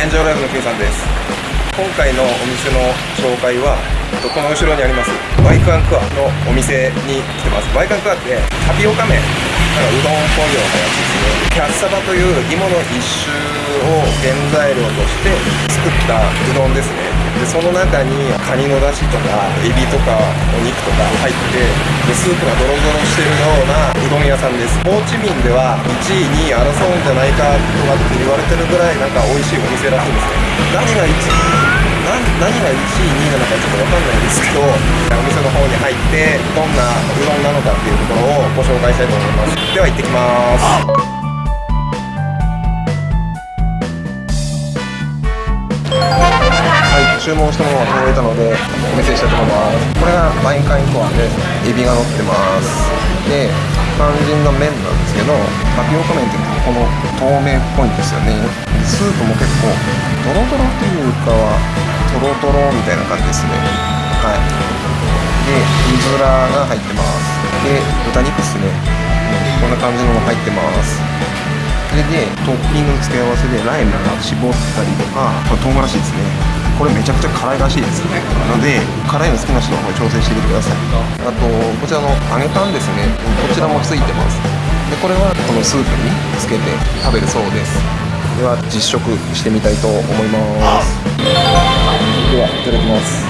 エンジョイライブの Q さんです。今回のお店の紹介はこの後ろにありますバイクアンクアのお店に来てます。バイクアンクアってタピオカ麺なんかうどんっぽいようなやつですね。キャッサバという芋の一種を原材料として作ったうどんですね。でその中にカニのだしとかエビとかお肉とか入ってでスープがドロドロしてるようなうどん屋さんです。ホーチミンでは1位2位争うんじゃないかとかって言われてるぐらいなんか美味しいお店らしいんですね何が1位何何が1位2位なのかちょっと分かんないんですけどお店の方に入ってどんなうどんなのかっていうところをご紹介したいと思います。では行ってきます。注文したものが届いたのでお見せしたいと思います。これがバインカインコアでエビが乗ってます。で肝心の麺なんですけどタピオカ麺ってこの透明っぽいんですよね。スープも結構ドロドロっていうかはトロトロみたいな感じですね。はい。で水らが入ってます。で豚肉っすね。こんな感じのも入ってます。それでトッピングの付け合わせでライムが絞ったりとかこれ唐辛子ですね。これめちゃくちゃ辛いらしいですなので辛いの好きな人の方に調整してみてください。あとこちらの揚げパンですね。こちらもついてます。でこれはこのスープにつけて食べるそうです。では実食してみたいと思います。ではいただきます。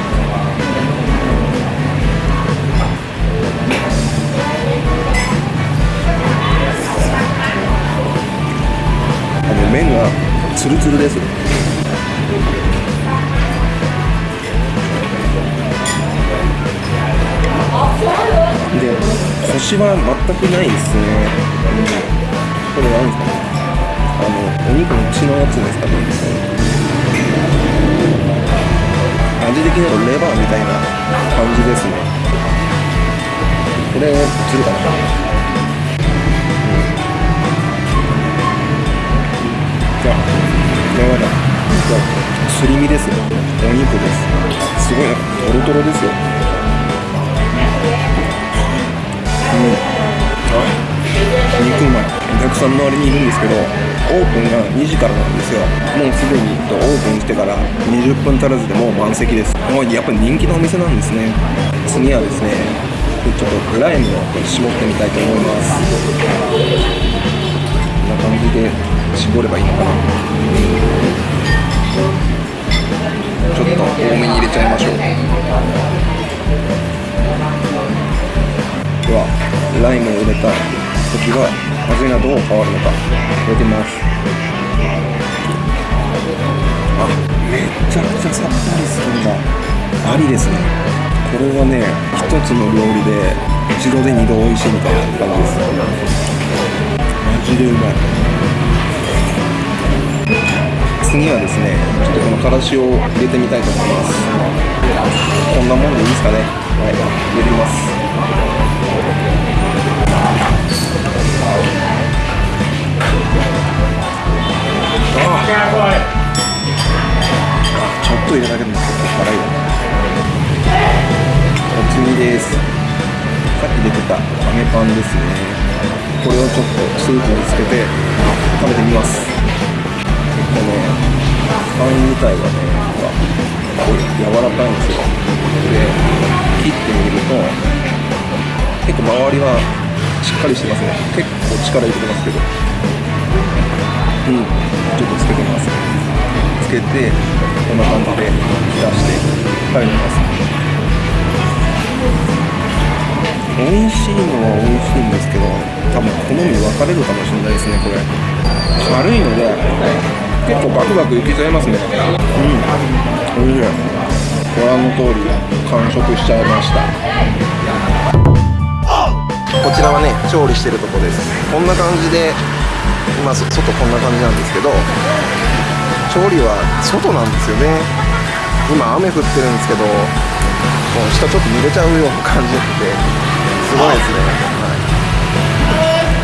あの麺がツルツルです。でコシは全くないですね、これ何ですかね。あのお肉の血のやつですかね。味的にはレバーみたいな感じですね。これするかな、うん、じゃやばいなじゃあすり身ですよ。お肉です。すごいなんかトロトロですよ。お客さん周りにいるんですけどオープンが2時からなんですよ。もうすでにオープンしてから20分足らずでもう満席です。もうやっぱり人気のお店なんですね。次はですねちょっとライムを絞ってみたいと思います。こんな感じで絞ればいいのかな。ちょっと多めに入れちゃいましょう。ではライムを入れた時は味がどう変わるのか。入れてみますあめちゃくちゃさっぱりするんだ。ありですね。これはね一つの料理で一度で二度美味しいみたいな感じです。マジでうまい。次はですね。ちょっとこのからしを入れてみたいと思います。こんなもんでいいですかね。はい。入れてみます。ちょっと入れるだけでも結構辛いよお次ですさっき出てた揚げパンですねこれをちょっとスープにつけて食べてみます。結構ねパン自体はねほらこう柔らかいんですよで切ってみると結構周りはしっかりしてますね。結構力入れてますけど。うん。ちょっとつけてみますつけてこんな感じで浸して食べてみます。美味しいのは美味しいんですけど多分好み分かれるかもしれないです。ねこれ軽いので結構バクバクいけちゃいますね。うん。美味しいご覧の通り完食しちゃいましたこちらはね調理してるとこですこん。な感じで今外こんな感じなんですけど調理は外なんですよね。今雨降ってるんですけどもう下ちょっと濡れちゃうような感じですごいですね。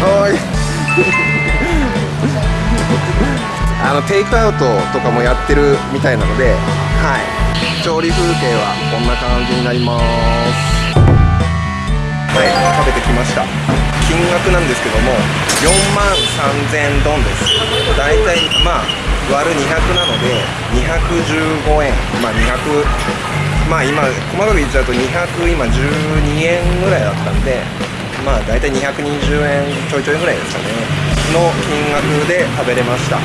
はい。はい。あのテイクアウトとかもやってるみたいなのではい。調理風景はこんな感じになります。はい。食べてきました。金額なんですけども4万3000ドンです。大体まあ割る200なので215円。まあ200まあ今細かく言っちゃうと200今12円ぐらいだったんでまあ大体220円ちょいちょいぐらいですかね。の金額で食べれました。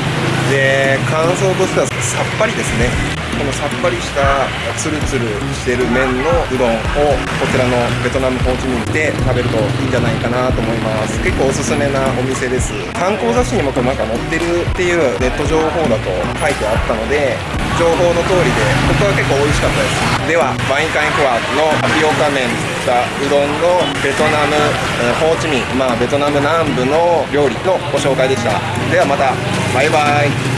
で感想としてはさっぱりですね。このさっぱりしたツルツルしてる麺のうどんをこちらのベトナムホーチミンで食べるといいんじゃないかなと思います。結構おすすめなお店です。観光雑誌にもなんか載ってるっていうネット情報だと書いてあったので情報の通りでここは結構美味しかったです。ではバインカインクワのタピオカ麺したうどんのベトナムホーチミンまあベトナム南部の料理のご紹介でした。ではまたバイバイ。